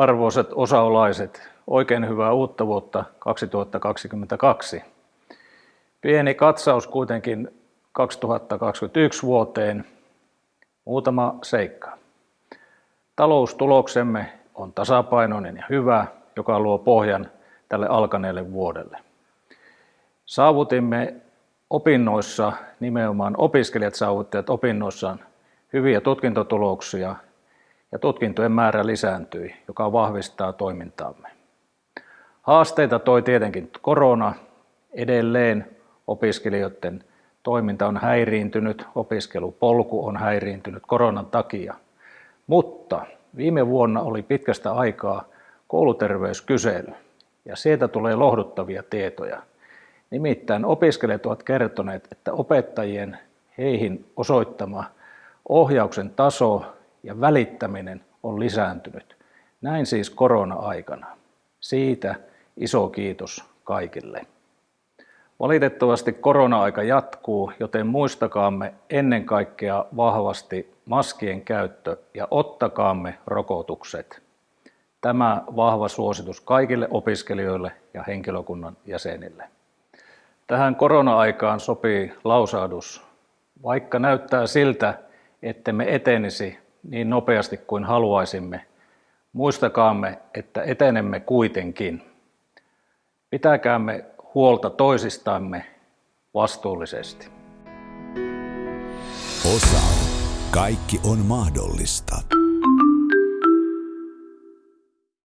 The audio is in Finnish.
Arvoisat osaolaiset, oikein hyvää uutta vuotta 2022. Pieni katsaus kuitenkin 2021 vuoteen. Muutama seikka. Taloustuloksemme on tasapainoinen ja hyvä, joka luo pohjan tälle alkaneelle vuodelle. Saavutimme opinnoissa, nimenomaan opiskelijat saavuttivat opinnoissaan hyviä tutkintotuloksia ja tutkintojen määrä lisääntyi, joka vahvistaa toimintaamme. Haasteita toi tietenkin korona. Edelleen opiskelijoiden toiminta on häiriintynyt, opiskelupolku on häiriintynyt koronan takia. Mutta viime vuonna oli pitkästä aikaa kouluterveyskysely ja sieltä tulee lohduttavia tietoja. Nimittäin opiskelijat ovat kertoneet, että opettajien heihin osoittama ohjauksen taso ja välittäminen on lisääntynyt. Näin siis korona-aikana. Siitä iso kiitos kaikille. Valitettavasti korona-aika jatkuu, joten muistakaamme ennen kaikkea vahvasti maskien käyttö ja ottakaamme rokotukset. Tämä vahva suositus kaikille opiskelijoille ja henkilökunnan jäsenille. Tähän korona-aikaan sopii lausahdus. Vaikka näyttää siltä, että me etenisi niin nopeasti kuin haluaisimme, muistakaamme, että etenemme kuitenkin. Pitäkäämme huolta toisistamme vastuullisesti. Osa. Kaikki on mahdollista.